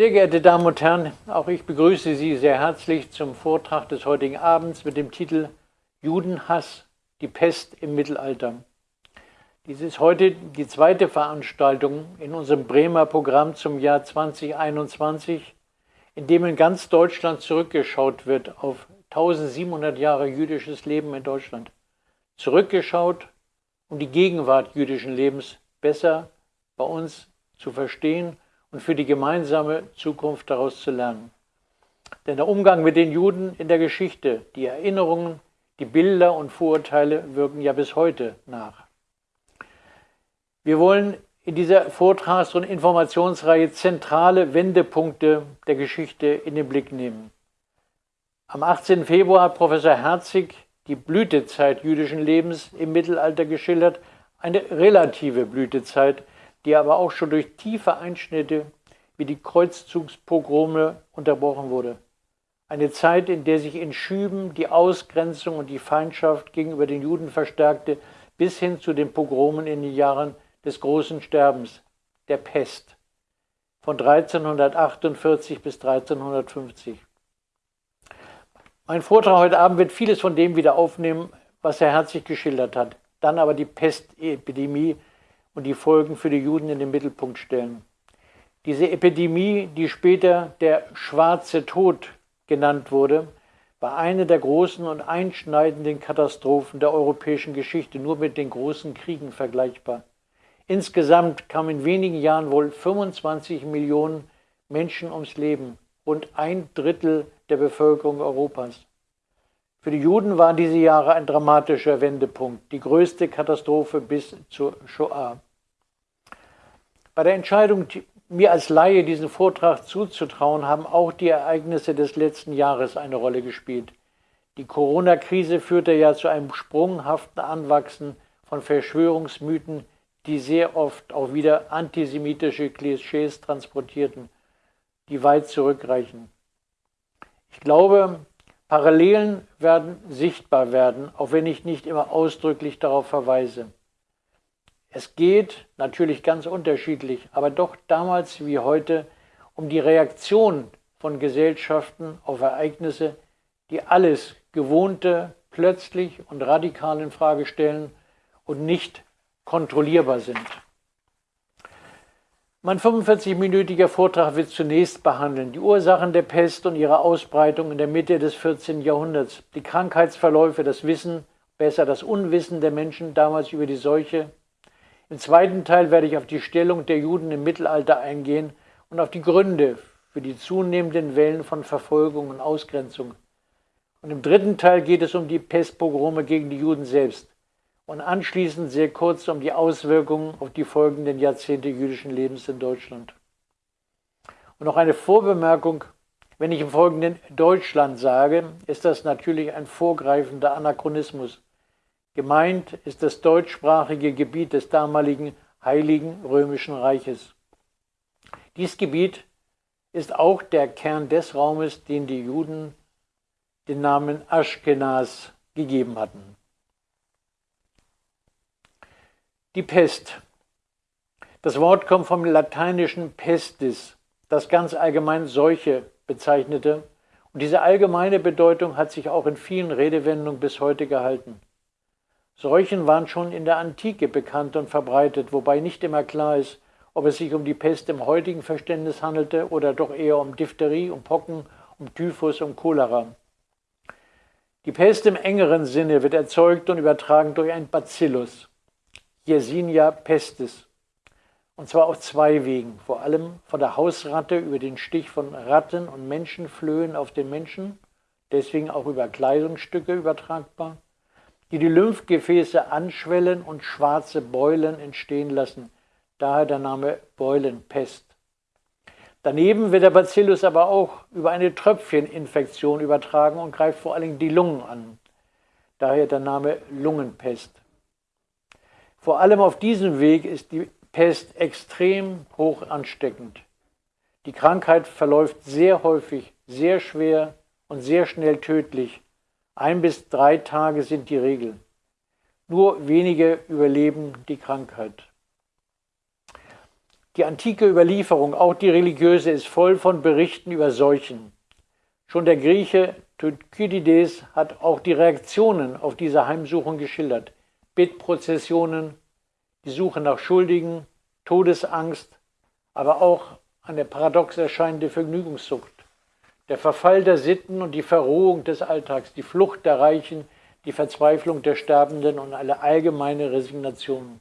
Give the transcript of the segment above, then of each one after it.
Sehr geehrte Damen und Herren, auch ich begrüße Sie sehr herzlich zum Vortrag des heutigen Abends mit dem Titel Judenhass, die Pest im Mittelalter. Dies ist heute die zweite Veranstaltung in unserem Bremer Programm zum Jahr 2021, in dem in ganz Deutschland zurückgeschaut wird auf 1700 Jahre jüdisches Leben in Deutschland. Zurückgeschaut, um die Gegenwart jüdischen Lebens besser bei uns zu verstehen und für die gemeinsame Zukunft daraus zu lernen. Denn der Umgang mit den Juden in der Geschichte, die Erinnerungen, die Bilder und Vorurteile wirken ja bis heute nach. Wir wollen in dieser Vortrags- und Informationsreihe zentrale Wendepunkte der Geschichte in den Blick nehmen. Am 18. Februar hat Professor Herzig die Blütezeit jüdischen Lebens im Mittelalter geschildert, eine relative Blütezeit, die aber auch schon durch tiefe Einschnitte wie die Kreuzzugspogrome unterbrochen wurde. Eine Zeit, in der sich in Schüben die Ausgrenzung und die Feindschaft gegenüber den Juden verstärkte, bis hin zu den Pogromen in den Jahren des großen Sterbens, der Pest, von 1348 bis 1350. Mein Vortrag heute Abend wird vieles von dem wieder aufnehmen, was er herzlich geschildert hat, dann aber die Pestepidemie und die Folgen für die Juden in den Mittelpunkt stellen. Diese Epidemie, die später der Schwarze Tod genannt wurde, war eine der großen und einschneidenden Katastrophen der europäischen Geschichte, nur mit den großen Kriegen vergleichbar. Insgesamt kamen in wenigen Jahren wohl 25 Millionen Menschen ums Leben, rund ein Drittel der Bevölkerung Europas. Für die Juden waren diese Jahre ein dramatischer Wendepunkt, die größte Katastrophe bis zur Shoah. Bei der Entscheidung, mir als Laie diesen Vortrag zuzutrauen, haben auch die Ereignisse des letzten Jahres eine Rolle gespielt. Die Corona-Krise führte ja zu einem sprunghaften Anwachsen von Verschwörungsmythen, die sehr oft auch wieder antisemitische Klischees transportierten, die weit zurückreichen. Ich glaube, Parallelen werden sichtbar werden, auch wenn ich nicht immer ausdrücklich darauf verweise. Es geht natürlich ganz unterschiedlich, aber doch damals wie heute um die Reaktion von Gesellschaften auf Ereignisse, die alles Gewohnte plötzlich und radikal in Frage stellen und nicht kontrollierbar sind. Mein 45-minütiger Vortrag wird zunächst behandeln die Ursachen der Pest und ihre Ausbreitung in der Mitte des 14. Jahrhunderts, die Krankheitsverläufe, das Wissen, besser das Unwissen der Menschen damals über die Seuche. Im zweiten Teil werde ich auf die Stellung der Juden im Mittelalter eingehen und auf die Gründe für die zunehmenden Wellen von Verfolgung und Ausgrenzung. Und im dritten Teil geht es um die Pestpogrome gegen die Juden selbst und anschließend sehr kurz um die Auswirkungen auf die folgenden Jahrzehnte jüdischen Lebens in Deutschland. Und noch eine Vorbemerkung, wenn ich im Folgenden Deutschland sage, ist das natürlich ein vorgreifender Anachronismus. Gemeint ist das deutschsprachige Gebiet des damaligen Heiligen Römischen Reiches. Dies Gebiet ist auch der Kern des Raumes, den die Juden den Namen Aschkenas gegeben hatten. Die Pest. Das Wort kommt vom lateinischen pestis, das ganz allgemein Seuche bezeichnete. Und diese allgemeine Bedeutung hat sich auch in vielen Redewendungen bis heute gehalten. Seuchen waren schon in der Antike bekannt und verbreitet, wobei nicht immer klar ist, ob es sich um die Pest im heutigen Verständnis handelte oder doch eher um Diphtherie, um Pocken, um Typhus, um Cholera. Die Pest im engeren Sinne wird erzeugt und übertragen durch ein Bacillus. Yersinia pestis. Und zwar auf zwei Wegen. Vor allem von der Hausratte über den Stich von Ratten und Menschenflöhen auf den Menschen, deswegen auch über Kleidungsstücke übertragbar, die die Lymphgefäße anschwellen und schwarze Beulen entstehen lassen. Daher der Name Beulenpest. Daneben wird der Bacillus aber auch über eine Tröpfcheninfektion übertragen und greift vor allem die Lungen an. Daher der Name Lungenpest. Vor allem auf diesem Weg ist die Pest extrem hoch ansteckend. Die Krankheit verläuft sehr häufig, sehr schwer und sehr schnell tödlich. Ein bis drei Tage sind die Regel. Nur wenige überleben die Krankheit. Die antike Überlieferung, auch die religiöse, ist voll von Berichten über Seuchen. Schon der Grieche Thukydides hat auch die Reaktionen auf diese Heimsuchung geschildert. Bittprozessionen, die Suche nach Schuldigen, Todesangst, aber auch eine paradox erscheinende Vergnügungssucht. Der Verfall der Sitten und die Verrohung des Alltags, die Flucht der Reichen, die Verzweiflung der Sterbenden und eine allgemeine Resignation.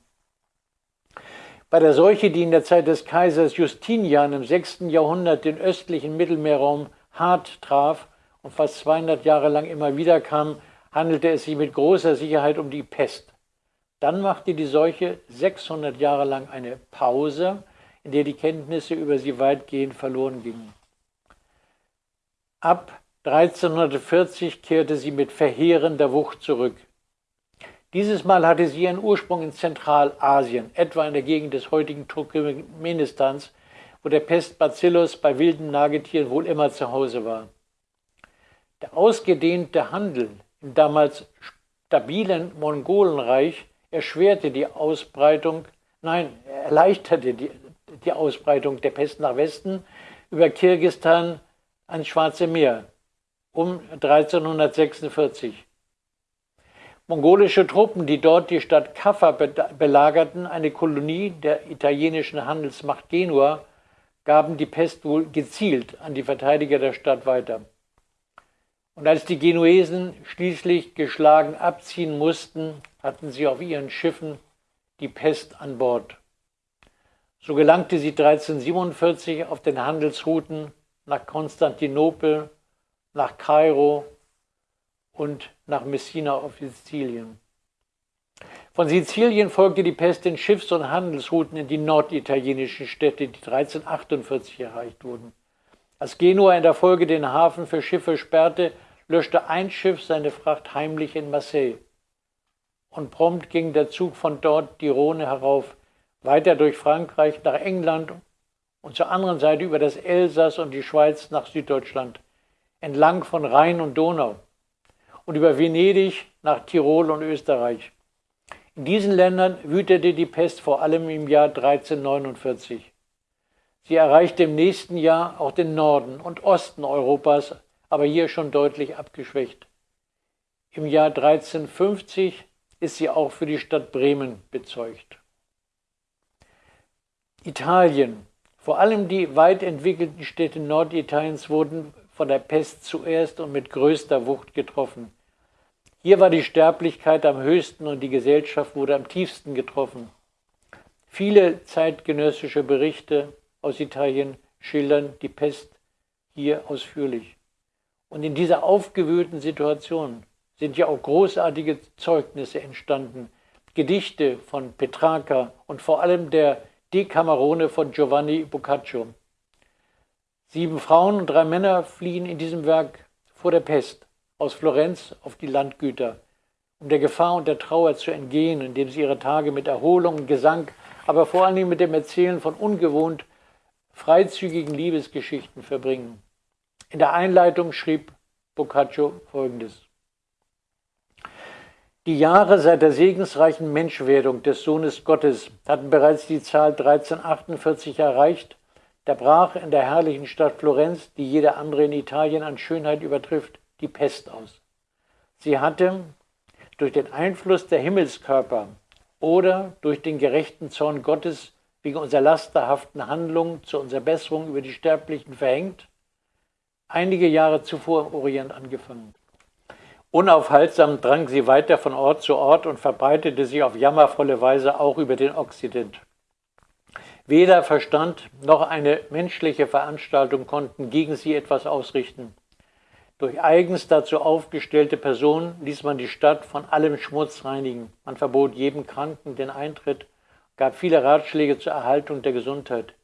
Bei der Seuche, die in der Zeit des Kaisers Justinian im 6. Jahrhundert den östlichen Mittelmeerraum hart traf und fast 200 Jahre lang immer wieder kam, handelte es sich mit großer Sicherheit um die Pest. Dann machte die Seuche 600 Jahre lang eine Pause, in der die Kenntnisse über sie weitgehend verloren gingen. Ab 1340 kehrte sie mit verheerender Wucht zurück. Dieses Mal hatte sie ihren Ursprung in Zentralasien, etwa in der Gegend des heutigen Turkmenistans, wo der Pestbacillus bei wilden Nagetieren wohl immer zu Hause war. Der ausgedehnte Handel im damals stabilen Mongolenreich erschwerte die Ausbreitung, nein, erleichterte die, die Ausbreitung der Pest nach Westen über Kirgistan ans Schwarze Meer um 1346. Mongolische Truppen, die dort die Stadt Kaffa belagerten, eine Kolonie der italienischen Handelsmacht Genua, gaben die Pest wohl gezielt an die Verteidiger der Stadt weiter. Und als die Genuesen schließlich geschlagen abziehen mussten, hatten sie auf ihren Schiffen die Pest an Bord. So gelangte sie 1347 auf den Handelsrouten nach Konstantinopel, nach Kairo und nach Messina auf Sizilien. Von Sizilien folgte die Pest den Schiffs- und Handelsrouten in die norditalienischen Städte, die 1348 erreicht wurden. Als Genua in der Folge den Hafen für Schiffe sperrte, löschte ein Schiff seine Fracht heimlich in Marseille. Und prompt ging der Zug von dort die Rhone herauf, weiter durch Frankreich nach England und zur anderen Seite über das Elsass und die Schweiz nach Süddeutschland, entlang von Rhein und Donau und über Venedig nach Tirol und Österreich. In diesen Ländern wütete die Pest vor allem im Jahr 1349. Sie erreichte im nächsten Jahr auch den Norden und Osten Europas, aber hier schon deutlich abgeschwächt. Im Jahr 1350 ist sie auch für die Stadt Bremen bezeugt. Italien. Vor allem die weit entwickelten Städte Norditaliens wurden von der Pest zuerst und mit größter Wucht getroffen. Hier war die Sterblichkeit am höchsten und die Gesellschaft wurde am tiefsten getroffen. Viele zeitgenössische Berichte aus Italien schildern die Pest hier ausführlich. Und in dieser aufgewühlten Situation sind ja auch großartige Zeugnisse entstanden. Gedichte von Petrarca und vor allem der Decamerone von Giovanni Boccaccio. Sieben Frauen und drei Männer fliehen in diesem Werk vor der Pest aus Florenz auf die Landgüter, um der Gefahr und der Trauer zu entgehen, indem sie ihre Tage mit Erholung und Gesang, aber vor allen Dingen mit dem Erzählen von ungewohnt freizügigen Liebesgeschichten verbringen. In der Einleitung schrieb Boccaccio folgendes. Die Jahre seit der segensreichen Menschwerdung des Sohnes Gottes hatten bereits die Zahl 1348 erreicht. Da brach in der herrlichen Stadt Florenz, die jede andere in Italien an Schönheit übertrifft, die Pest aus. Sie hatte durch den Einfluss der Himmelskörper oder durch den gerechten Zorn Gottes wegen unserer lasterhaften Handlung zu unserer Besserung über die Sterblichen verhängt, einige Jahre zuvor im Orient angefangen. Unaufhaltsam drang sie weiter von Ort zu Ort und verbreitete sich auf jammervolle Weise auch über den Okzident. Weder Verstand noch eine menschliche Veranstaltung konnten gegen sie etwas ausrichten. Durch eigens dazu aufgestellte Personen ließ man die Stadt von allem Schmutz reinigen. Man verbot jedem Kranken den Eintritt, gab viele Ratschläge zur Erhaltung der Gesundheit.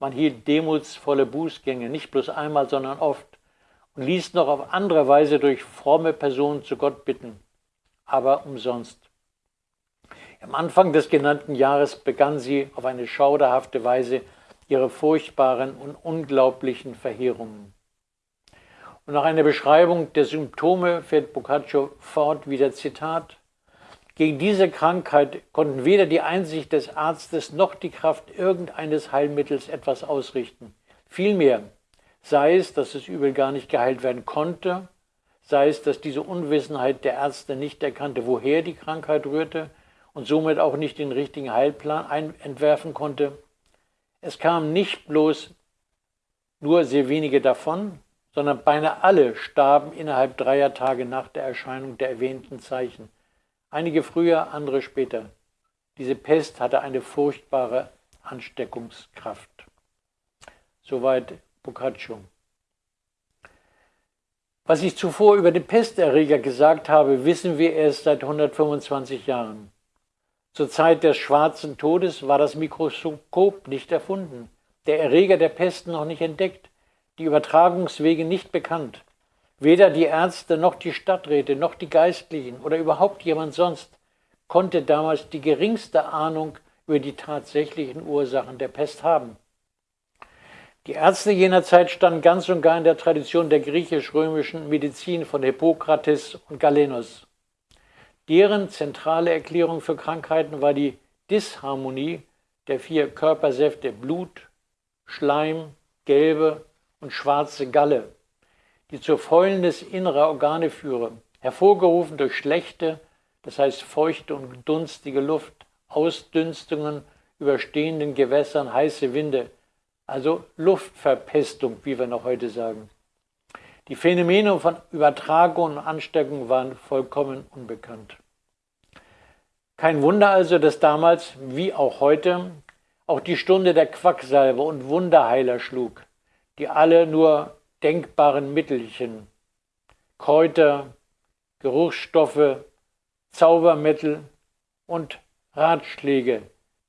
Man hielt demutsvolle Bußgänge, nicht bloß einmal, sondern oft, und ließ noch auf andere Weise durch fromme Personen zu Gott bitten, aber umsonst. Am Anfang des genannten Jahres begann sie auf eine schauderhafte Weise ihre furchtbaren und unglaublichen Verheerungen. Und nach einer Beschreibung der Symptome fährt Boccaccio fort, wieder Zitat, Gegen diese Krankheit konnten weder die Einsicht des Arztes noch die Kraft irgendeines Heilmittels etwas ausrichten. Vielmehr sei es, dass das Übel gar nicht geheilt werden konnte, sei es, dass diese Unwissenheit der Ärzte nicht erkannte, woher die Krankheit rührte und somit auch nicht den richtigen Heilplan entwerfen konnte. Es kamen nicht bloß nur sehr wenige davon, sondern beinahe alle starben innerhalb dreier Tage nach der Erscheinung der erwähnten Zeichen. Einige früher, andere später. Diese Pest hatte eine furchtbare Ansteckungskraft. Soweit Boccaccio. Was ich zuvor über den Pesterreger gesagt habe, wissen wir erst seit 125 Jahren. Zur Zeit des schwarzen Todes war das Mikroskop nicht erfunden, der Erreger der Pest noch nicht entdeckt, die Übertragungswege nicht bekannt. Weder die Ärzte noch die Stadträte noch die Geistlichen oder überhaupt jemand sonst konnte damals die geringste Ahnung über die tatsächlichen Ursachen der Pest haben. Die Ärzte jener Zeit standen ganz und gar in der Tradition der griechisch-römischen Medizin von Hippokrates und Galenos. Deren zentrale Erklärung für Krankheiten war die Disharmonie der vier Körpersäfte Blut, Schleim, gelbe und schwarze Galle die zur Fäulnis innerer Organe führe, hervorgerufen durch schlechte, das heißt feuchte und dunstige Luft, Ausdünstungen über stehenden Gewässern, heiße Winde, also Luftverpestung, wie wir noch heute sagen. Die Phänomene von Übertragung und Ansteckung waren vollkommen unbekannt. Kein Wunder also, dass damals, wie auch heute, auch die Stunde der Quacksalbe und Wunderheiler schlug, die alle nur denkbaren Mittelchen, Kräuter, Geruchsstoffe, Zaubermittel und Ratschläge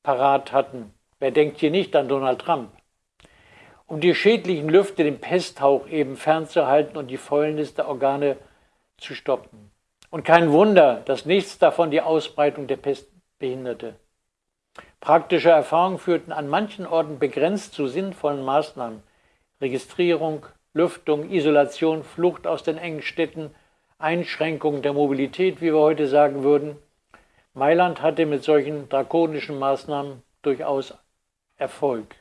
parat hatten. Wer denkt hier nicht an Donald Trump? Um die schädlichen Lüfte, den Pesthauch eben fernzuhalten und die Fäulnis der Organe zu stoppen. Und kein Wunder, dass nichts davon die Ausbreitung der Pest behinderte. Praktische Erfahrungen führten an manchen Orten begrenzt zu sinnvollen Maßnahmen. Registrierung, Lüftung, Isolation, Flucht aus den engen Städten, Einschränkung der Mobilität, wie wir heute sagen würden. Mailand hatte mit solchen drakonischen Maßnahmen durchaus Erfolg.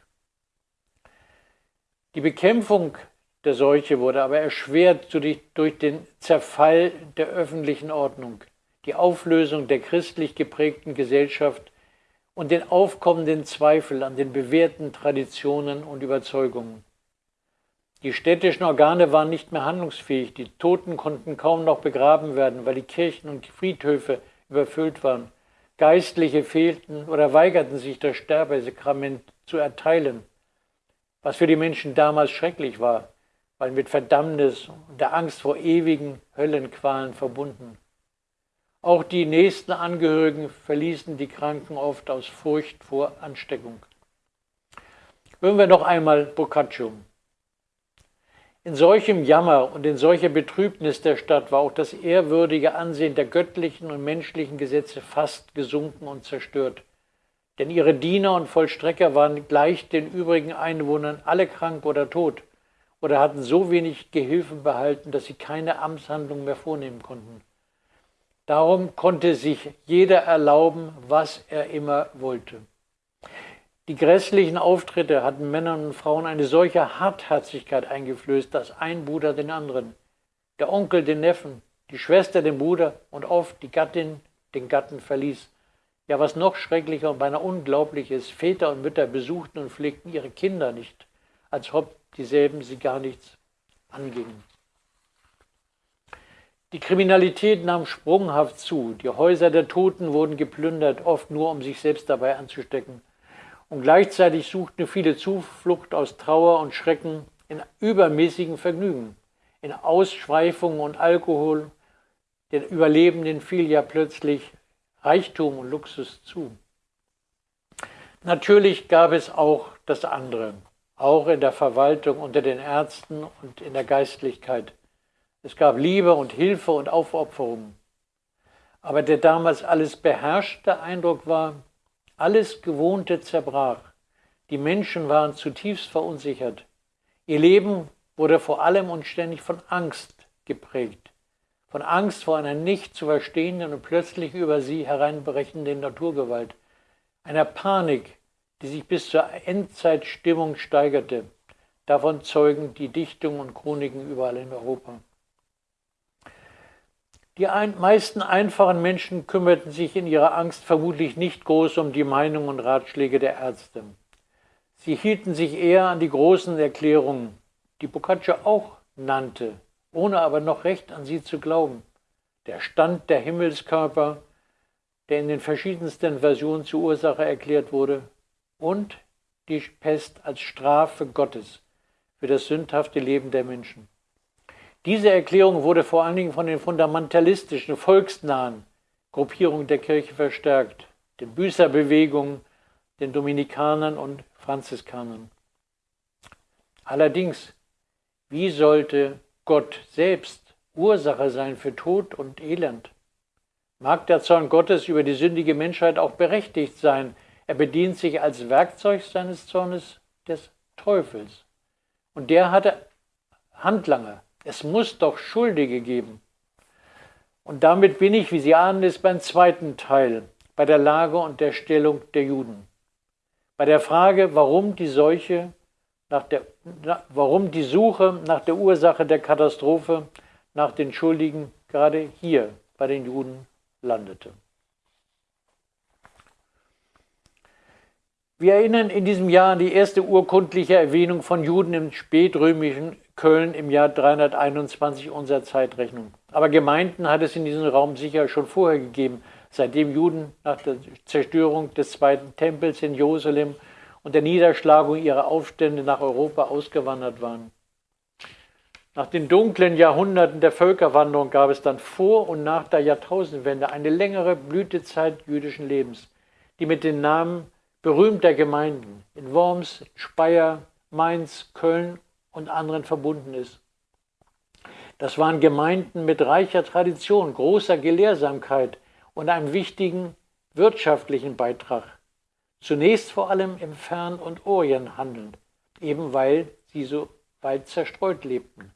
Die Bekämpfung der Seuche wurde aber erschwert durch den Zerfall der öffentlichen Ordnung, die Auflösung der christlich geprägten Gesellschaft und den aufkommenden Zweifel an den bewährten Traditionen und Überzeugungen. Die städtischen Organe waren nicht mehr handlungsfähig, die Toten konnten kaum noch begraben werden, weil die Kirchen und Friedhöfe überfüllt waren. Geistliche fehlten oder weigerten sich, das Sterbesakrament zu erteilen, was für die Menschen damals schrecklich war, weil mit Verdammnis und der Angst vor ewigen Höllenqualen verbunden. Auch die nächsten Angehörigen verließen die Kranken oft aus Furcht vor Ansteckung. Hören wir noch einmal Boccaccio. In solchem Jammer und in solcher Betrübnis der Stadt war auch das ehrwürdige Ansehen der göttlichen und menschlichen Gesetze fast gesunken und zerstört. Denn ihre Diener und Vollstrecker waren gleich den übrigen Einwohnern alle krank oder tot oder hatten so wenig Gehilfen behalten, dass sie keine Amtshandlung mehr vornehmen konnten. Darum konnte sich jeder erlauben, was er immer wollte. Die grässlichen Auftritte hatten Männern und Frauen eine solche Hartherzigkeit eingeflößt, dass ein Bruder den anderen, der Onkel den Neffen, die Schwester den Bruder und oft die Gattin den Gatten verließ. Ja, was noch schrecklicher und beinahe unglaublich ist, Väter und Mütter besuchten und pflegten ihre Kinder nicht, als ob dieselben sie gar nichts angingen. Die Kriminalität nahm sprunghaft zu, die Häuser der Toten wurden geplündert, oft nur um sich selbst dabei anzustecken und gleichzeitig suchten viele Zuflucht aus Trauer und Schrecken in übermäßigen Vergnügen, in Ausschweifungen und Alkohol. Den Überlebenden fiel ja plötzlich Reichtum und Luxus zu. Natürlich gab es auch das andere, auch in der Verwaltung, unter den Ärzten und in der Geistlichkeit. Es gab Liebe und Hilfe und Aufopferung. Aber der damals alles beherrschte Eindruck war, alles Gewohnte zerbrach. Die Menschen waren zutiefst verunsichert. Ihr Leben wurde vor allem und ständig von Angst geprägt. Von Angst vor einer nicht zu verstehenden und plötzlich über sie hereinbrechenden Naturgewalt, einer Panik, die sich bis zur Endzeitstimmung steigerte. Davon zeugen die Dichtungen und Chroniken überall in Europa. Die ein, meisten einfachen Menschen kümmerten sich in ihrer Angst vermutlich nicht groß um die Meinung und Ratschläge der Ärzte. Sie hielten sich eher an die großen Erklärungen, die Boccaccio auch nannte, ohne aber noch recht an sie zu glauben. Der Stand der Himmelskörper, der in den verschiedensten Versionen zur Ursache erklärt wurde, und die Pest als Strafe Gottes für das sündhafte Leben der Menschen. Diese Erklärung wurde vor allen Dingen von den fundamentalistischen, volksnahen Gruppierungen der Kirche verstärkt, den Büßerbewegungen, den Dominikanern und Franziskanern. Allerdings, wie sollte Gott selbst Ursache sein für Tod und Elend? Mag der Zorn Gottes über die sündige Menschheit auch berechtigt sein? Er bedient sich als Werkzeug seines Zornes des Teufels. Und der hatte Handlanger, es muss doch Schuldige geben. Und damit bin ich, wie Sie ahnen, ist beim zweiten Teil, bei der Lage und der Stellung der Juden. Bei der Frage, warum die Seuche, nach der, warum die Suche nach der Ursache der Katastrophe, nach den Schuldigen gerade hier bei den Juden landete. Wir erinnern in diesem Jahr an die erste urkundliche Erwähnung von Juden im spätrömischen Köln im Jahr 321 unserer Zeitrechnung. Aber Gemeinden hat es in diesem Raum sicher schon vorher gegeben, seitdem Juden nach der Zerstörung des zweiten Tempels in Jerusalem und der Niederschlagung ihrer Aufstände nach Europa ausgewandert waren. Nach den dunklen Jahrhunderten der Völkerwanderung gab es dann vor und nach der Jahrtausendwende eine längere Blütezeit jüdischen Lebens, die mit den Namen berühmter Gemeinden in Worms, Speyer, Mainz, Köln und anderen verbunden ist. Das waren Gemeinden mit reicher Tradition, großer Gelehrsamkeit und einem wichtigen wirtschaftlichen Beitrag. Zunächst vor allem im Fern- und Orient handelnd, eben weil sie so weit zerstreut lebten.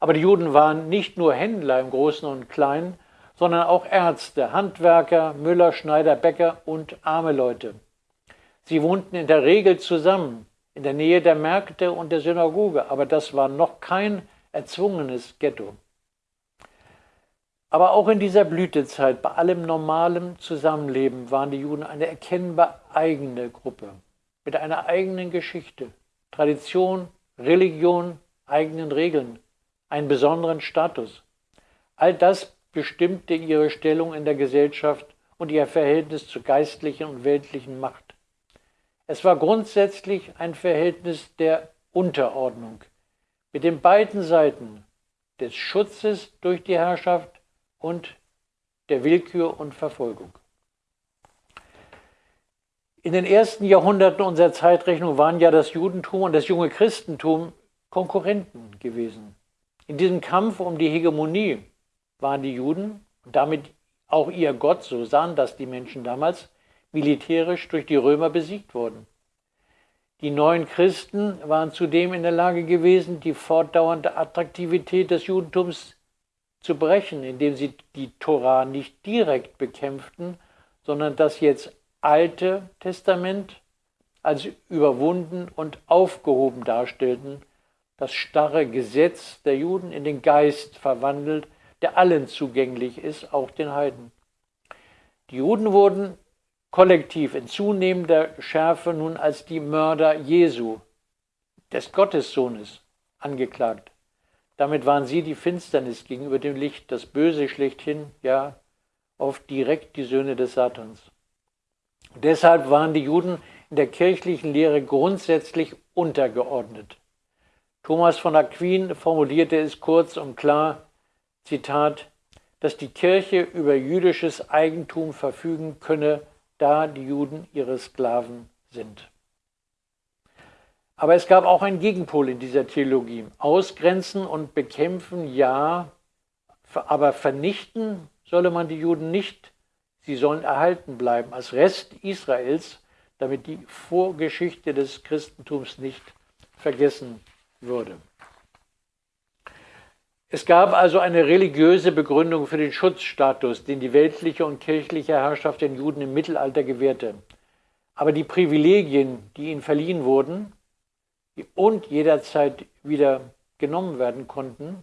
Aber die Juden waren nicht nur Händler im Großen und Kleinen, sondern auch Ärzte, Handwerker, Müller, Schneider, Bäcker und arme Leute. Sie wohnten in der Regel zusammen, in der Nähe der Märkte und der Synagoge, aber das war noch kein erzwungenes Ghetto. Aber auch in dieser Blütezeit, bei allem normalen Zusammenleben, waren die Juden eine erkennbar eigene Gruppe, mit einer eigenen Geschichte, Tradition, Religion, eigenen Regeln, einen besonderen Status. All das bestimmte ihre Stellung in der Gesellschaft und ihr Verhältnis zur geistlichen und weltlichen Macht. Es war grundsätzlich ein Verhältnis der Unterordnung mit den beiden Seiten des Schutzes durch die Herrschaft und der Willkür und Verfolgung. In den ersten Jahrhunderten unserer Zeitrechnung waren ja das Judentum und das junge Christentum Konkurrenten gewesen. In diesem Kampf um die Hegemonie waren die Juden und damit auch ihr Gott, so sahen das die Menschen damals, militärisch durch die Römer besiegt worden. Die neuen Christen waren zudem in der Lage gewesen, die fortdauernde Attraktivität des Judentums zu brechen, indem sie die Tora nicht direkt bekämpften, sondern das jetzt Alte Testament als überwunden und aufgehoben darstellten, das starre Gesetz der Juden in den Geist verwandelt, der allen zugänglich ist, auch den Heiden. Die Juden wurden kollektiv in zunehmender Schärfe nun als die Mörder Jesu, des Gottessohnes, angeklagt. Damit waren sie die Finsternis gegenüber dem Licht, das Böse schlechthin, ja, oft direkt die Söhne des Satans. Deshalb waren die Juden in der kirchlichen Lehre grundsätzlich untergeordnet. Thomas von Aquin formulierte es kurz und klar, Zitat, dass die Kirche über jüdisches Eigentum verfügen könne, da die Juden ihre Sklaven sind. Aber es gab auch einen Gegenpol in dieser Theologie. Ausgrenzen und bekämpfen, ja, aber vernichten solle man die Juden nicht. Sie sollen erhalten bleiben als Rest Israels, damit die Vorgeschichte des Christentums nicht vergessen würde. Es gab also eine religiöse Begründung für den Schutzstatus, den die weltliche und kirchliche Herrschaft den Juden im Mittelalter gewährte. Aber die Privilegien, die ihnen verliehen wurden und jederzeit wieder genommen werden konnten,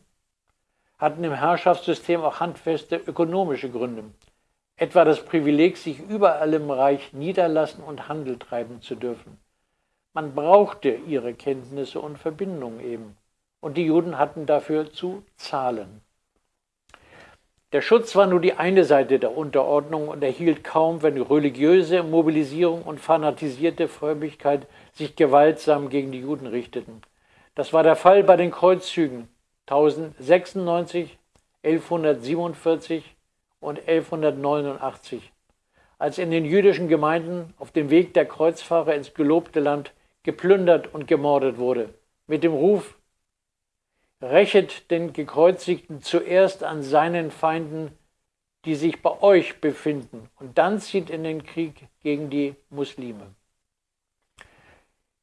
hatten im Herrschaftssystem auch handfeste ökonomische Gründe. Etwa das Privileg, sich überall im Reich niederlassen und Handel treiben zu dürfen. Man brauchte ihre Kenntnisse und Verbindungen eben und die Juden hatten dafür zu zahlen. Der Schutz war nur die eine Seite der Unterordnung und erhielt kaum, wenn religiöse Mobilisierung und fanatisierte Frömmigkeit sich gewaltsam gegen die Juden richteten. Das war der Fall bei den Kreuzzügen 1096, 1147 und 1189, als in den jüdischen Gemeinden auf dem Weg der Kreuzfahrer ins gelobte Land geplündert und gemordet wurde, mit dem Ruf Rächet den Gekreuzigten zuerst an seinen Feinden, die sich bei euch befinden, und dann zieht in den Krieg gegen die Muslime.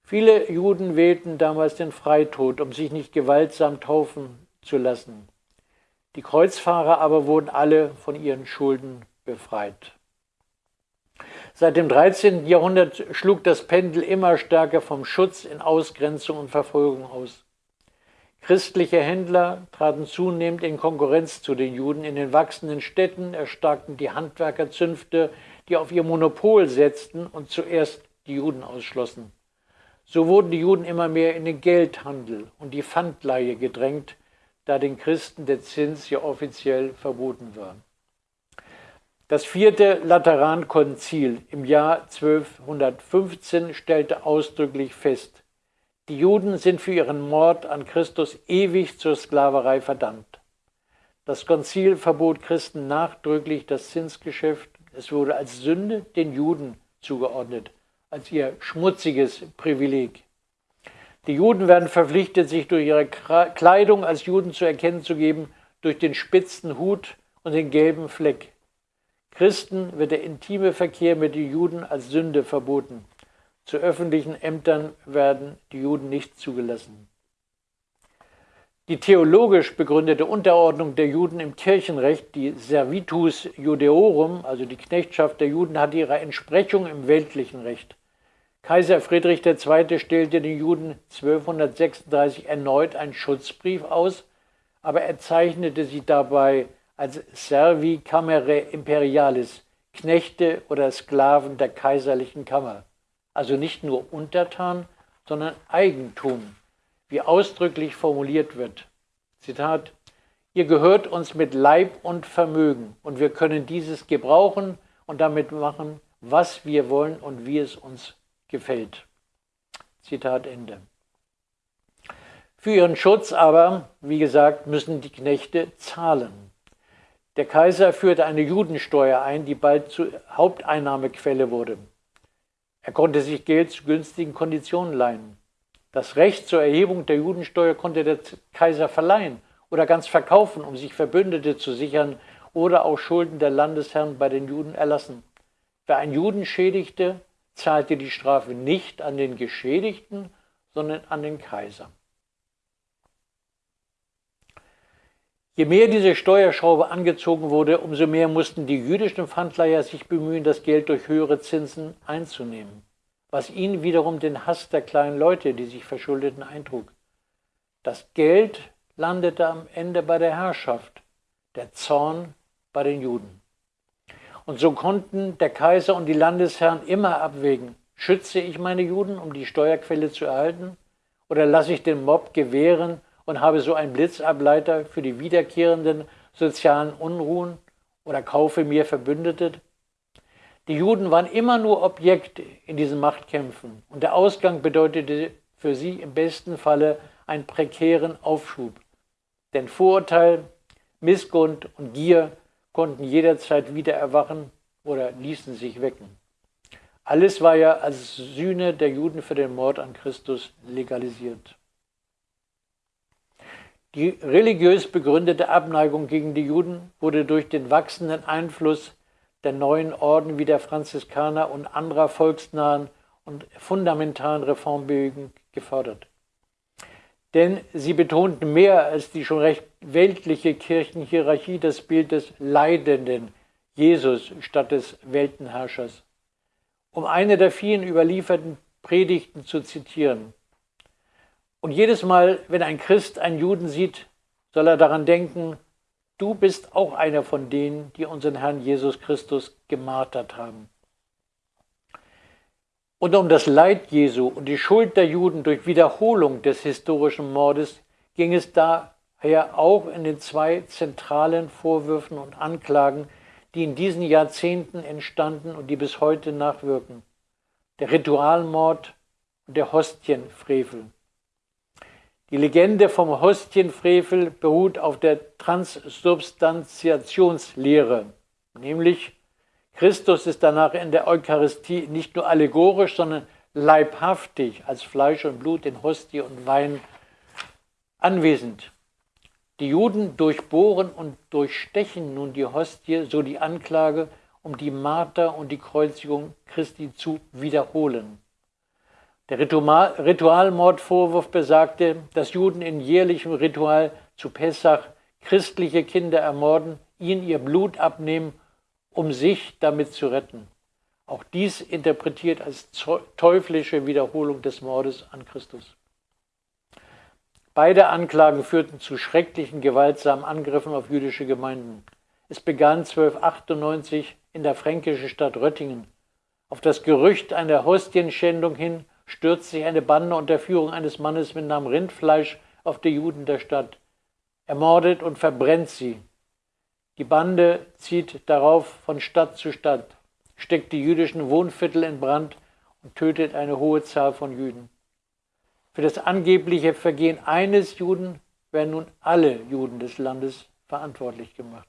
Viele Juden wählten damals den Freitod, um sich nicht gewaltsam taufen zu lassen. Die Kreuzfahrer aber wurden alle von ihren Schulden befreit. Seit dem 13. Jahrhundert schlug das Pendel immer stärker vom Schutz in Ausgrenzung und Verfolgung aus. Christliche Händler traten zunehmend in Konkurrenz zu den Juden. In den wachsenden Städten erstarkten die Handwerkerzünfte, die auf ihr Monopol setzten und zuerst die Juden ausschlossen. So wurden die Juden immer mehr in den Geldhandel und die Pfandleihe gedrängt, da den Christen der Zins ja offiziell verboten war. Das vierte Laterankonzil im Jahr 1215 stellte ausdrücklich fest, die Juden sind für ihren Mord an Christus ewig zur Sklaverei verdammt. Das Konzil verbot Christen nachdrücklich das Zinsgeschäft. Es wurde als Sünde den Juden zugeordnet, als ihr schmutziges Privileg. Die Juden werden verpflichtet, sich durch ihre Kleidung als Juden zu erkennen zu geben, durch den spitzen Hut und den gelben Fleck. Christen wird der intime Verkehr mit den Juden als Sünde verboten. Zu öffentlichen Ämtern werden die Juden nicht zugelassen. Die theologisch begründete Unterordnung der Juden im Kirchenrecht, die Servitus Judeorum, also die Knechtschaft der Juden, hat ihre Entsprechung im weltlichen Recht. Kaiser Friedrich II. stellte den Juden 1236 erneut einen Schutzbrief aus, aber er zeichnete sie dabei als Servi Camere Imperialis, Knechte oder Sklaven der kaiserlichen Kammer also nicht nur Untertan, sondern Eigentum, wie ausdrücklich formuliert wird. Zitat, ihr gehört uns mit Leib und Vermögen und wir können dieses gebrauchen und damit machen, was wir wollen und wie es uns gefällt. Zitat Ende. Für ihren Schutz aber, wie gesagt, müssen die Knechte zahlen. Der Kaiser führte eine Judensteuer ein, die bald zur Haupteinnahmequelle wurde. Er konnte sich Geld zu günstigen Konditionen leihen. Das Recht zur Erhebung der Judensteuer konnte der Kaiser verleihen oder ganz verkaufen, um sich Verbündete zu sichern oder auch Schulden der Landesherren bei den Juden erlassen. Wer einen Juden schädigte, zahlte die Strafe nicht an den Geschädigten, sondern an den Kaiser. Je mehr diese Steuerschraube angezogen wurde, umso mehr mussten die jüdischen Pfandleiher sich bemühen, das Geld durch höhere Zinsen einzunehmen, was ihnen wiederum den Hass der kleinen Leute, die sich verschuldeten, eintrug. Das Geld landete am Ende bei der Herrschaft, der Zorn bei den Juden. Und so konnten der Kaiser und die Landesherren immer abwägen, schütze ich meine Juden, um die Steuerquelle zu erhalten, oder lasse ich den Mob gewähren und habe so einen Blitzableiter für die wiederkehrenden sozialen Unruhen oder kaufe mir Verbündete. Die Juden waren immer nur Objekte in diesen Machtkämpfen und der Ausgang bedeutete für sie im besten Falle einen prekären Aufschub. Denn Vorurteil, Missgrund und Gier konnten jederzeit wieder erwachen oder ließen sich wecken. Alles war ja als Sühne der Juden für den Mord an Christus legalisiert. Die religiös begründete Abneigung gegen die Juden wurde durch den wachsenden Einfluss der neuen Orden wie der Franziskaner und anderer volksnahen und fundamentalen Reformbewegungen gefördert. Denn sie betonten mehr als die schon recht weltliche Kirchenhierarchie das Bild des Leidenden Jesus statt des Weltenherrschers. Um eine der vielen überlieferten Predigten zu zitieren. Und jedes Mal, wenn ein Christ einen Juden sieht, soll er daran denken, du bist auch einer von denen, die unseren Herrn Jesus Christus gemartert haben. Und um das Leid Jesu und die Schuld der Juden durch Wiederholung des historischen Mordes ging es daher auch in den zwei zentralen Vorwürfen und Anklagen, die in diesen Jahrzehnten entstanden und die bis heute nachwirken. Der Ritualmord und der Hostienfrevel. Die Legende vom Hostienfrevel beruht auf der Transsubstantiationslehre, nämlich Christus ist danach in der Eucharistie nicht nur allegorisch, sondern leibhaftig als Fleisch und Blut in Hostie und Wein anwesend. Die Juden durchbohren und durchstechen nun die Hostie, so die Anklage, um die Marter und die Kreuzigung Christi zu wiederholen. Der Ritualmordvorwurf besagte, dass Juden in jährlichem Ritual zu Pessach christliche Kinder ermorden, ihnen ihr Blut abnehmen um sich damit zu retten. Auch dies interpretiert als teuflische Wiederholung des Mordes an Christus. Beide Anklagen führten zu schrecklichen, gewaltsamen Angriffen auf jüdische Gemeinden. Es begann 1298 in der fränkischen Stadt Röttingen. Auf das Gerücht einer Hostienschändung hin stürzt sich eine Bande unter Führung eines Mannes mit Namen Rindfleisch auf die Juden der Stadt, ermordet und verbrennt sie. Die Bande zieht darauf von Stadt zu Stadt, steckt die jüdischen Wohnviertel in Brand und tötet eine hohe Zahl von Juden. Für das angebliche Vergehen eines Juden werden nun alle Juden des Landes verantwortlich gemacht.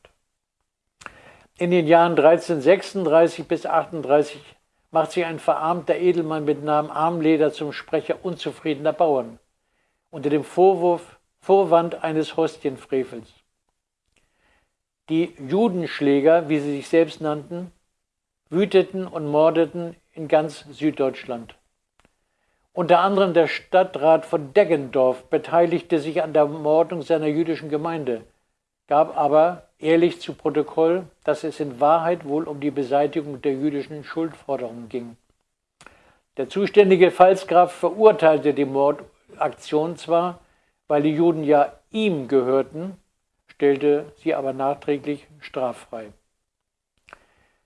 In den Jahren 1336 bis 38 macht sich ein verarmter Edelmann mit Namen Armleder zum Sprecher unzufriedener Bauern unter dem Vorwurf, Vorwand eines Hostienfrevels. Die Judenschläger, wie sie sich selbst nannten, wüteten und mordeten in ganz Süddeutschland. Unter anderem der Stadtrat von Deggendorf beteiligte sich an der Mordung seiner jüdischen Gemeinde, gab aber ehrlich zu Protokoll, dass es in Wahrheit wohl um die Beseitigung der jüdischen Schuldforderungen ging. Der zuständige Pfalzgraf verurteilte die Mordaktion zwar, weil die Juden ja ihm gehörten, stellte sie aber nachträglich straffrei.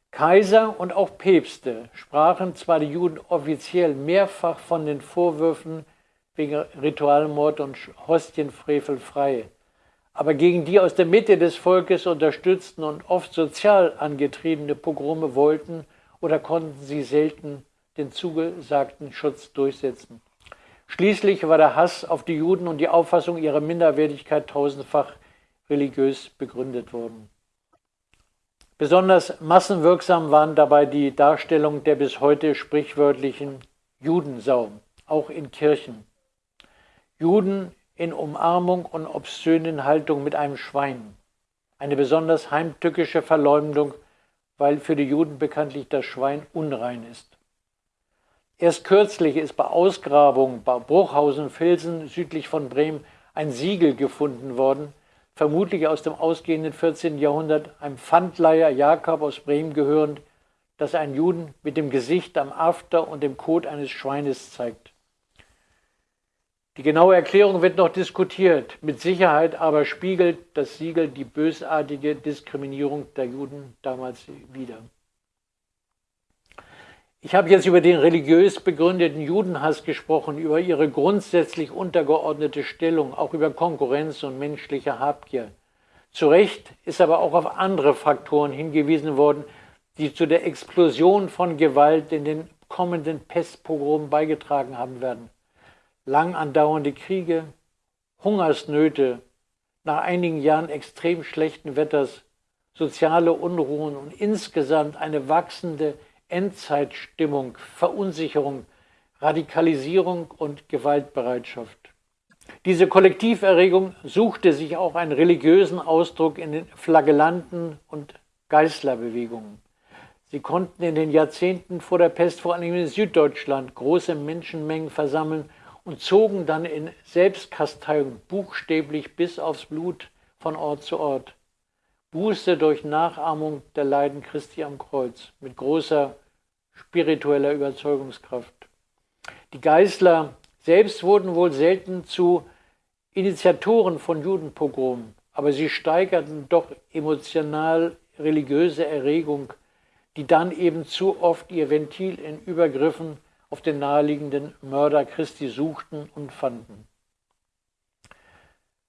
Kaiser und auch Päpste sprachen zwar die Juden offiziell mehrfach von den Vorwürfen wegen Ritualmord und Hostienfrevel frei, aber gegen die aus der Mitte des Volkes unterstützten und oft sozial angetriebene Pogrome wollten oder konnten sie selten den zugesagten Schutz durchsetzen. Schließlich war der Hass auf die Juden und die Auffassung ihrer Minderwertigkeit tausendfach religiös begründet wurden. Besonders massenwirksam waren dabei die Darstellung der bis heute sprichwörtlichen Judensau, auch in Kirchen. Juden in Umarmung und obszönen Haltung mit einem Schwein. Eine besonders heimtückische Verleumdung, weil für die Juden bekanntlich das Schwein unrein ist. Erst kürzlich ist bei Ausgrabungen bei Bruchhausen-Filsen südlich von Bremen ein Siegel gefunden worden, vermutlich aus dem ausgehenden 14. Jahrhundert, einem Pfandleiher Jakob aus Bremen gehörend, das einen Juden mit dem Gesicht am After und dem Kot eines Schweines zeigt. Die genaue Erklärung wird noch diskutiert. Mit Sicherheit aber spiegelt das Siegel die bösartige Diskriminierung der Juden damals wider. Ich habe jetzt über den religiös begründeten Judenhass gesprochen, über ihre grundsätzlich untergeordnete Stellung, auch über Konkurrenz und menschliche Habgier. Zu Recht ist aber auch auf andere Faktoren hingewiesen worden, die zu der Explosion von Gewalt in den kommenden Pestpogromen beigetragen haben werden. Lang andauernde Kriege, Hungersnöte, nach einigen Jahren extrem schlechten Wetters, soziale Unruhen und insgesamt eine wachsende Endzeitstimmung, Verunsicherung, Radikalisierung und Gewaltbereitschaft. Diese Kollektiverregung suchte sich auch einen religiösen Ausdruck in den Flagellanten und Geißlerbewegungen. Sie konnten in den Jahrzehnten vor der Pest vor allem in Süddeutschland große Menschenmengen versammeln und zogen dann in Selbstkasteiung buchstäblich bis aufs Blut von Ort zu Ort. Buße durch Nachahmung der Leiden Christi am Kreuz mit großer spiritueller Überzeugungskraft. Die Geißler selbst wurden wohl selten zu Initiatoren von Judenpogromen, aber sie steigerten doch emotional religiöse Erregung, die dann eben zu oft ihr Ventil in Übergriffen auf den naheliegenden Mörder Christi suchten und fanden.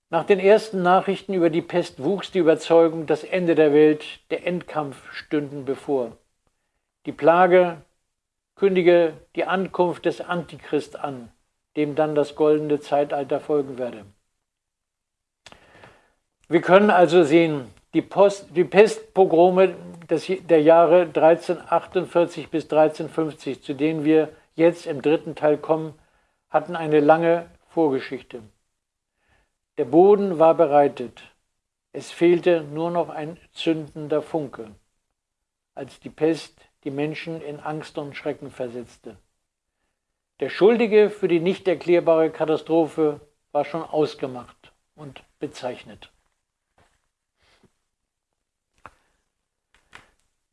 Nach den ersten Nachrichten über die Pest wuchs die Überzeugung, das Ende der Welt, der Endkampf stünden bevor. Die Plage kündige die Ankunft des Antichrist an, dem dann das goldene Zeitalter folgen werde. Wir können also sehen, die, Post, die Pestpogrome des, der Jahre 1348 bis 1350, zu denen wir jetzt im dritten Teil kommen, hatten eine lange Vorgeschichte. Der Boden war bereitet. Es fehlte nur noch ein zündender Funke, als die Pest die Menschen in Angst und Schrecken versetzte. Der Schuldige für die nicht erklärbare Katastrophe war schon ausgemacht und bezeichnet.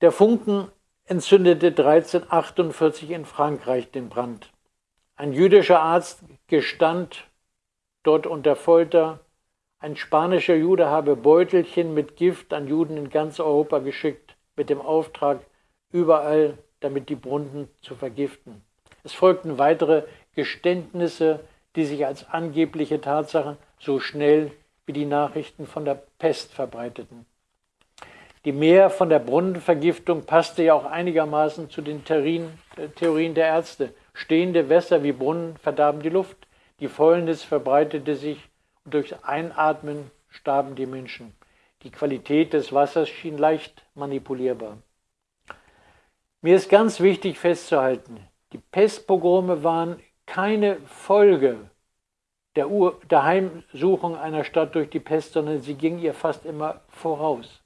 Der Funken entzündete 1348 in Frankreich den Brand. Ein jüdischer Arzt gestand dort unter Folter, ein spanischer Jude habe Beutelchen mit Gift an Juden in ganz Europa geschickt, mit dem Auftrag, überall damit die Brunnen zu vergiften. Es folgten weitere Geständnisse, die sich als angebliche Tatsachen so schnell wie die Nachrichten von der Pest verbreiteten. Die Mehr von der Brunnenvergiftung passte ja auch einigermaßen zu den Theorien, äh, Theorien der Ärzte. Stehende Wässer wie Brunnen verdarben die Luft, die Fäulnis verbreitete sich und durch Einatmen starben die Menschen. Die Qualität des Wassers schien leicht manipulierbar. Mir ist ganz wichtig festzuhalten, die Pestpogrome waren keine Folge der, Ur der Heimsuchung einer Stadt durch die Pest, sondern sie ging ihr fast immer voraus.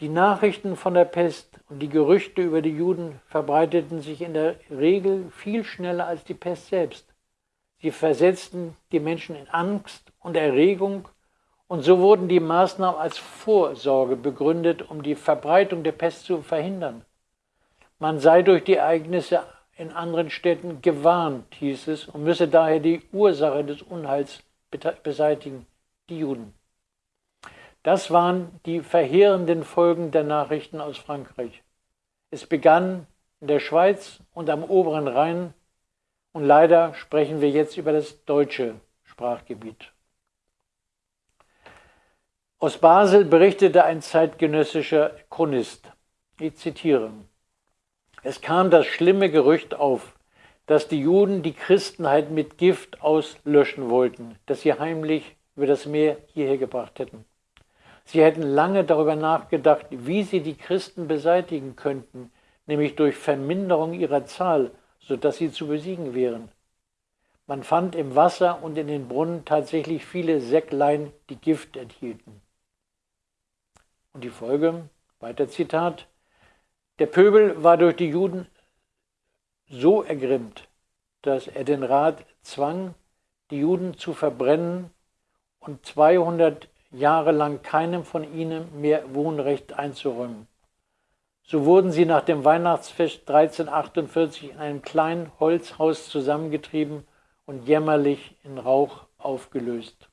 Die Nachrichten von der Pest und die Gerüchte über die Juden verbreiteten sich in der Regel viel schneller als die Pest selbst. Sie versetzten die Menschen in Angst und Erregung und so wurden die Maßnahmen als Vorsorge begründet, um die Verbreitung der Pest zu verhindern. Man sei durch die Ereignisse in anderen Städten gewarnt, hieß es, und müsse daher die Ursache des Unheils beseitigen, die Juden. Das waren die verheerenden Folgen der Nachrichten aus Frankreich. Es begann in der Schweiz und am oberen Rhein und leider sprechen wir jetzt über das deutsche Sprachgebiet. Aus Basel berichtete ein zeitgenössischer Chronist. Ich zitiere. Es kam das schlimme Gerücht auf, dass die Juden die Christenheit mit Gift auslöschen wollten, das sie heimlich über das Meer hierher gebracht hätten. Sie hätten lange darüber nachgedacht, wie sie die Christen beseitigen könnten, nämlich durch Verminderung ihrer Zahl, sodass sie zu besiegen wären. Man fand im Wasser und in den Brunnen tatsächlich viele Säcklein, die Gift enthielten. Und die Folge, weiter Zitat, der Pöbel war durch die Juden so ergrimmt, dass er den Rat zwang, die Juden zu verbrennen und 200 Jahre lang keinem von ihnen mehr Wohnrecht einzuräumen. So wurden sie nach dem Weihnachtsfest 1348 in einem kleinen Holzhaus zusammengetrieben und jämmerlich in Rauch aufgelöst.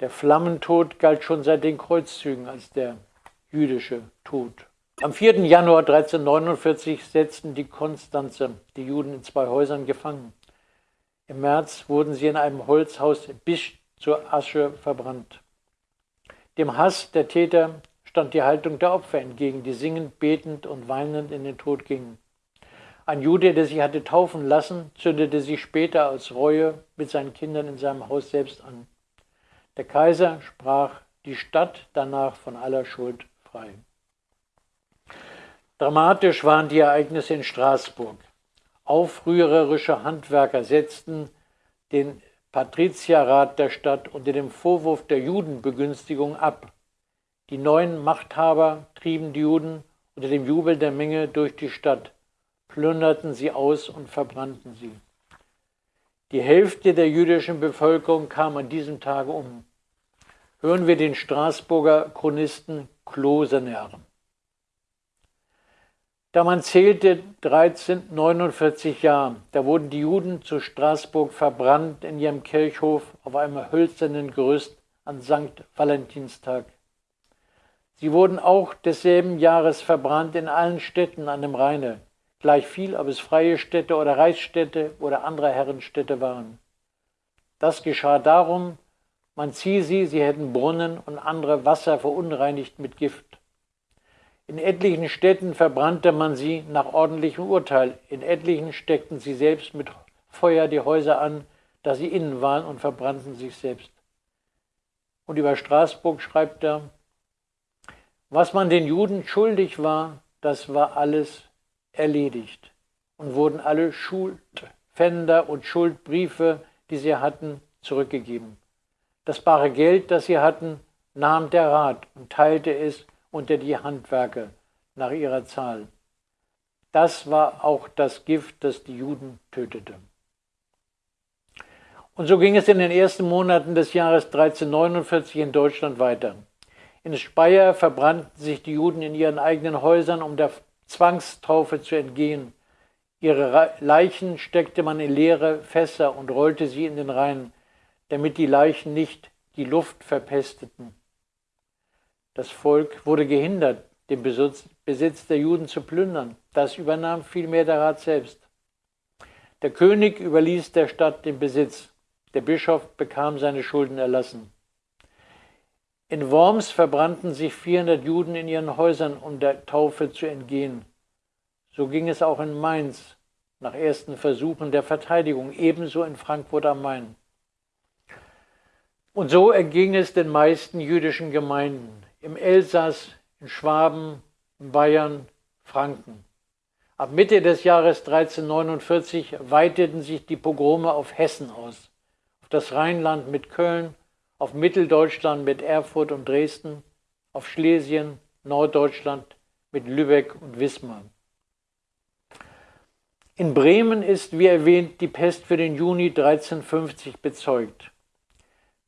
Der Flammentod galt schon seit den Kreuzzügen als der jüdische Tod. Am 4. Januar 1349 setzten die Konstanze die Juden in zwei Häusern gefangen. Im März wurden sie in einem Holzhaus bis zur Asche verbrannt. Dem Hass der Täter stand die Haltung der Opfer entgegen, die singend, betend und weinend in den Tod gingen. Ein Jude, der sich hatte taufen lassen, zündete sich später aus Reue mit seinen Kindern in seinem Haus selbst an. Der Kaiser sprach die Stadt danach von aller Schuld frei. Dramatisch waren die Ereignisse in Straßburg. Aufrührerische Handwerker setzten den Patrizierrat der Stadt unter dem Vorwurf der Judenbegünstigung ab. Die neuen Machthaber trieben die Juden unter dem Jubel der Menge durch die Stadt, plünderten sie aus und verbrannten sie. Die Hälfte der jüdischen Bevölkerung kam an diesem Tage um. Hören wir den Straßburger Chronisten Klosener. Da man zählte 1349 Jahre, da wurden die Juden zu Straßburg verbrannt in ihrem Kirchhof auf einem hölzernen Gerüst an St. Valentinstag. Sie wurden auch desselben Jahres verbrannt in allen Städten an dem Rheine, gleich viel, ob es freie Städte oder Reichsstädte oder andere Herrenstädte waren. Das geschah darum, man ziehe sie, sie hätten Brunnen und andere Wasser verunreinigt mit Gift. In etlichen Städten verbrannte man sie nach ordentlichem Urteil, in etlichen steckten sie selbst mit Feuer die Häuser an, da sie innen waren und verbrannten sich selbst. Und über Straßburg schreibt er, was man den Juden schuldig war, das war alles erledigt und wurden alle Schuldpfänder und Schuldbriefe, die sie hatten, zurückgegeben. Das bare Geld, das sie hatten, nahm der Rat und teilte es unter die Handwerker nach ihrer Zahl. Das war auch das Gift, das die Juden tötete. Und so ging es in den ersten Monaten des Jahres 1349 in Deutschland weiter. In Speyer verbrannten sich die Juden in ihren eigenen Häusern, um der Zwangstaufe zu entgehen. Ihre Leichen steckte man in leere Fässer und rollte sie in den Rhein, damit die Leichen nicht die Luft verpesteten. Das Volk wurde gehindert, den Besitz der Juden zu plündern. Das übernahm vielmehr der Rat selbst. Der König überließ der Stadt den Besitz. Der Bischof bekam seine Schulden erlassen. In Worms verbrannten sich 400 Juden in ihren Häusern, um der Taufe zu entgehen. So ging es auch in Mainz nach ersten Versuchen der Verteidigung, ebenso in Frankfurt am Main. Und so erging es den meisten jüdischen Gemeinden im Elsass, in Schwaben, in Bayern, Franken. Ab Mitte des Jahres 1349 weiteten sich die Pogrome auf Hessen aus, auf das Rheinland mit Köln, auf Mitteldeutschland mit Erfurt und Dresden, auf Schlesien, Norddeutschland mit Lübeck und Wismar. In Bremen ist, wie erwähnt, die Pest für den Juni 1350 bezeugt.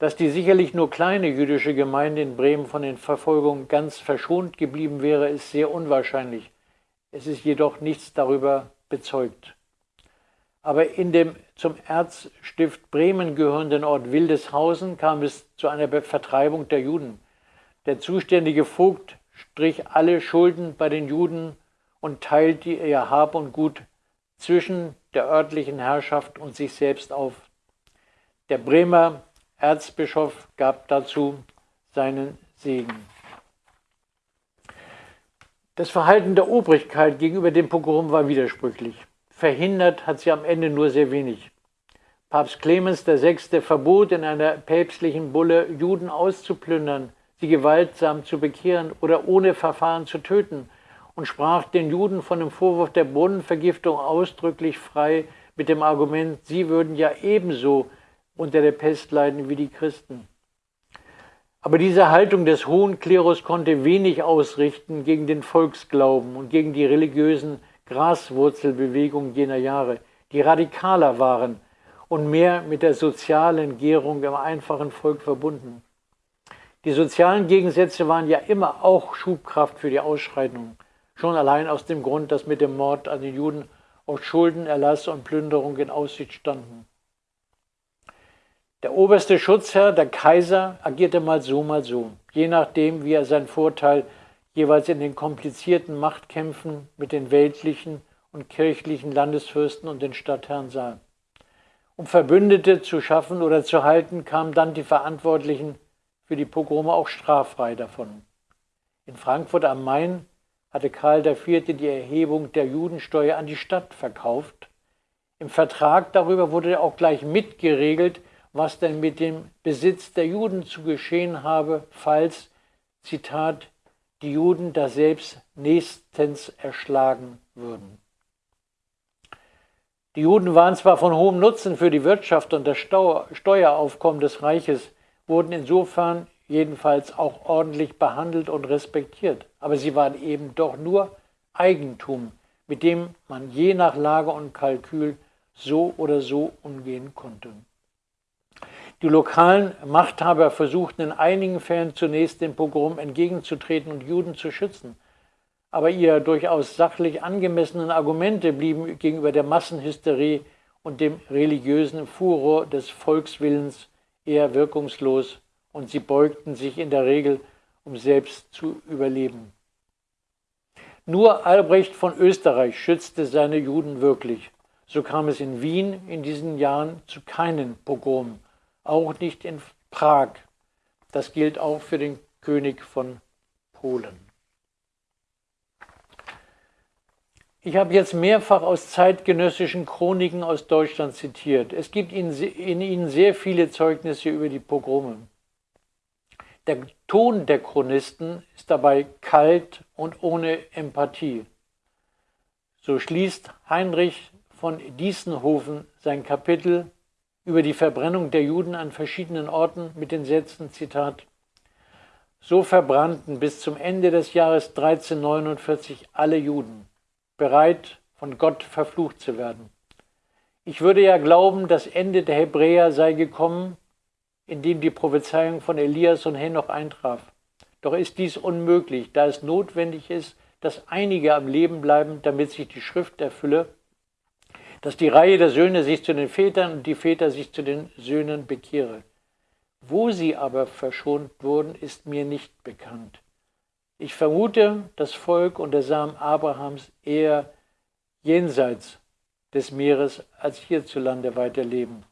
Dass die sicherlich nur kleine jüdische Gemeinde in Bremen von den Verfolgungen ganz verschont geblieben wäre, ist sehr unwahrscheinlich. Es ist jedoch nichts darüber bezeugt. Aber in dem zum Erzstift Bremen gehörenden Ort Wildeshausen kam es zu einer Vertreibung der Juden. Der zuständige Vogt strich alle Schulden bei den Juden und teilte ihr Hab und Gut zwischen der örtlichen Herrschaft und sich selbst auf. Der Bremer Erzbischof gab dazu seinen Segen. Das Verhalten der Obrigkeit gegenüber dem Pogrom war widersprüchlich. Verhindert hat sie am Ende nur sehr wenig. Papst Clemens VI. verbot in einer päpstlichen Bulle, Juden auszuplündern, sie gewaltsam zu bekehren oder ohne Verfahren zu töten und sprach den Juden von dem Vorwurf der Brunnenvergiftung ausdrücklich frei mit dem Argument, sie würden ja ebenso unter der Pest leiden wie die Christen. Aber diese Haltung des hohen Klerus konnte wenig ausrichten gegen den Volksglauben und gegen die religiösen Graswurzelbewegungen jener Jahre, die radikaler waren und mehr mit der sozialen Gärung im einfachen Volk verbunden. Die sozialen Gegensätze waren ja immer auch Schubkraft für die Ausschreitungen, schon allein aus dem Grund, dass mit dem Mord an den Juden auch Schuldenerlass und Plünderung in Aussicht standen. Der oberste Schutzherr, der Kaiser, agierte mal so, mal so, je nachdem, wie er seinen Vorteil jeweils in den komplizierten Machtkämpfen mit den weltlichen und kirchlichen Landesfürsten und den Stadtherren sah. Um Verbündete zu schaffen oder zu halten, kamen dann die Verantwortlichen für die Pogrome auch straffrei davon. In Frankfurt am Main hatte Karl IV. die Erhebung der Judensteuer an die Stadt verkauft. Im Vertrag darüber wurde auch gleich mitgeregelt, was denn mit dem Besitz der Juden zu geschehen habe, falls, Zitat, die Juden daselbst nächstens erschlagen würden. Die Juden waren zwar von hohem Nutzen für die Wirtschaft und das Steueraufkommen des Reiches, wurden insofern jedenfalls auch ordentlich behandelt und respektiert, aber sie waren eben doch nur Eigentum, mit dem man je nach Lage und Kalkül so oder so umgehen konnte. Die lokalen Machthaber versuchten in einigen Fällen zunächst dem Pogrom entgegenzutreten und Juden zu schützen. Aber ihre durchaus sachlich angemessenen Argumente blieben gegenüber der Massenhysterie und dem religiösen Furor des Volkswillens eher wirkungslos und sie beugten sich in der Regel, um selbst zu überleben. Nur Albrecht von Österreich schützte seine Juden wirklich. So kam es in Wien in diesen Jahren zu keinen Pogromen, auch nicht in Prag. Das gilt auch für den König von Polen. Ich habe jetzt mehrfach aus zeitgenössischen Chroniken aus Deutschland zitiert. Es gibt in, ihnen sehr viele Zeugnisse über die Pogrome. Der Ton der Chronisten ist dabei kalt und ohne Empathie. So schließt Heinrich von Diessenhofen sein Kapitel über die Verbrennung der Juden an verschiedenen Orten mit den Sätzen, Zitat, So verbrannten bis zum Ende des Jahres 1349 alle Juden bereit, von Gott verflucht zu werden. Ich würde ja glauben, das Ende der Hebräer sei gekommen, indem die Prophezeiung von Elias und Henoch eintraf. Doch ist dies unmöglich, da es notwendig ist, dass einige am Leben bleiben, damit sich die Schrift erfülle, dass die Reihe der Söhne sich zu den Vätern und die Väter sich zu den Söhnen bekehre. Wo sie aber verschont wurden, ist mir nicht bekannt. Ich vermute, das Volk und der Samen Abrahams eher jenseits des Meeres als hierzulande weiterleben.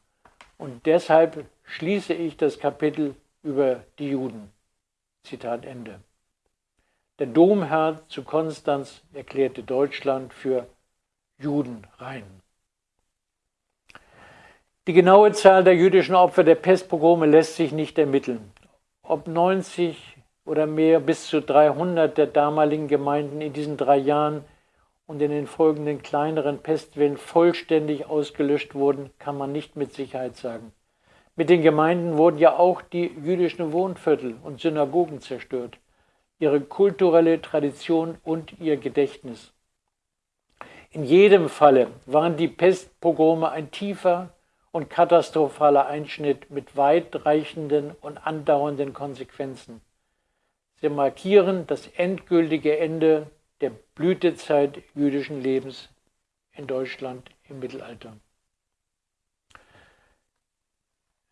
Und deshalb schließe ich das Kapitel über die Juden. Zitat Ende. Der Domherr zu Konstanz erklärte Deutschland für Juden rein. Die genaue Zahl der jüdischen Opfer der Pestpogrome lässt sich nicht ermitteln. Ob 90 oder mehr bis zu 300 der damaligen Gemeinden in diesen drei Jahren und in den folgenden kleineren Pestwellen vollständig ausgelöscht wurden, kann man nicht mit Sicherheit sagen. Mit den Gemeinden wurden ja auch die jüdischen Wohnviertel und Synagogen zerstört, ihre kulturelle Tradition und ihr Gedächtnis. In jedem Falle waren die Pestpogrome ein tiefer und katastrophaler Einschnitt mit weitreichenden und andauernden Konsequenzen. Sie markieren das endgültige Ende der Blütezeit jüdischen Lebens in Deutschland im Mittelalter.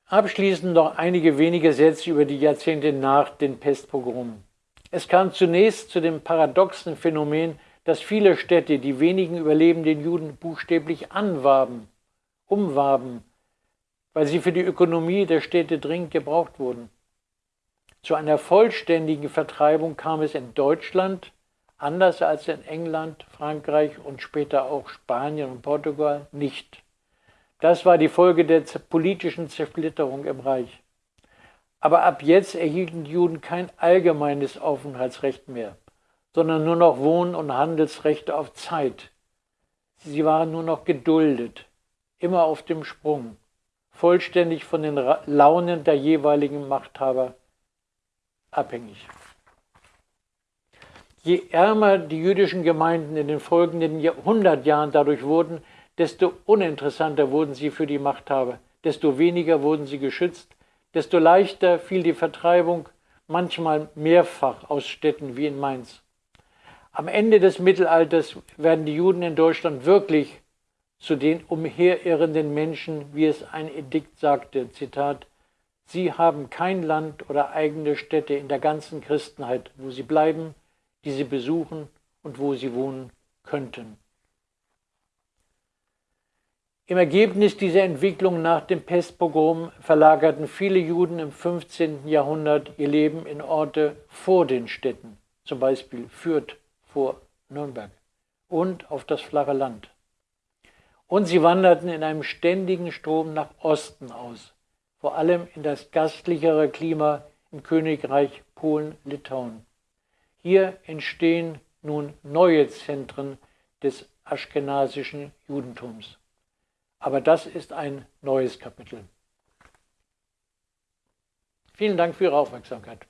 Abschließend noch einige wenige Sätze über die Jahrzehnte nach den Pestpogromen. Es kam zunächst zu dem paradoxen Phänomen, dass viele Städte die wenigen überlebenden Juden buchstäblich anwarben, umwarben, weil sie für die Ökonomie der Städte dringend gebraucht wurden. Zu einer vollständigen Vertreibung kam es in Deutschland, anders als in England, Frankreich und später auch Spanien und Portugal, nicht. Das war die Folge der politischen Zersplitterung im Reich. Aber ab jetzt erhielten die Juden kein allgemeines Aufenthaltsrecht mehr, sondern nur noch Wohn- und Handelsrechte auf Zeit. Sie waren nur noch geduldet, immer auf dem Sprung, vollständig von den Launen der jeweiligen Machthaber abhängig. Je ärmer die jüdischen Gemeinden in den folgenden 100 Jahren dadurch wurden, desto uninteressanter wurden sie für die Machthaber, desto weniger wurden sie geschützt, desto leichter fiel die Vertreibung, manchmal mehrfach aus Städten wie in Mainz. Am Ende des Mittelalters werden die Juden in Deutschland wirklich zu den umherirrenden Menschen, wie es ein Edikt sagte, Zitat, Sie haben kein Land oder eigene Städte in der ganzen Christenheit, wo sie bleiben, die sie besuchen und wo sie wohnen könnten. Im Ergebnis dieser Entwicklung nach dem Pestpogrom verlagerten viele Juden im 15. Jahrhundert ihr Leben in Orte vor den Städten, zum Beispiel Fürth vor Nürnberg, und auf das flache Land. Und sie wanderten in einem ständigen Strom nach Osten aus, vor allem in das gastlichere Klima im Königreich Polen-Litauen. Hier entstehen nun neue Zentren des aschkenasischen Judentums. Aber das ist ein neues Kapitel. Vielen Dank für Ihre Aufmerksamkeit.